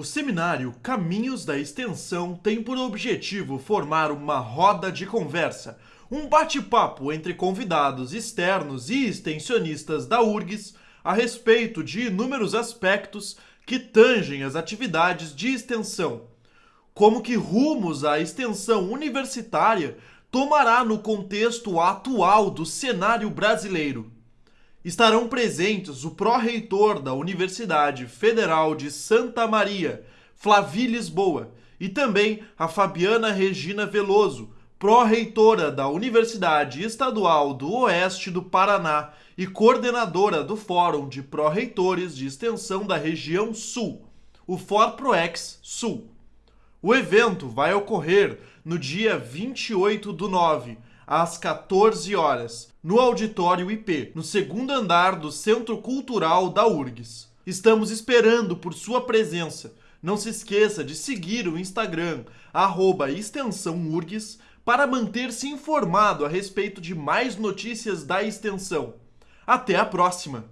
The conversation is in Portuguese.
O seminário Caminhos da Extensão tem por objetivo formar uma roda de conversa, um bate-papo entre convidados externos e extensionistas da URGS a respeito de inúmeros aspectos que tangem as atividades de extensão. Como que rumos à extensão universitária tomará no contexto atual do cenário brasileiro? estarão presentes o pró-reitor da Universidade Federal de Santa Maria, Flavi Lisboa, e também a Fabiana Regina Veloso, pró-reitora da Universidade Estadual do Oeste do Paraná e coordenadora do Fórum de Pró-Reitores de Extensão da Região Sul, o ForProex Sul. O evento vai ocorrer no dia 28 do 9, às 14 horas, no Auditório IP, no segundo andar do Centro Cultural da URGS. Estamos esperando por sua presença. Não se esqueça de seguir o Instagram, arroba para manter-se informado a respeito de mais notícias da extensão. Até a próxima!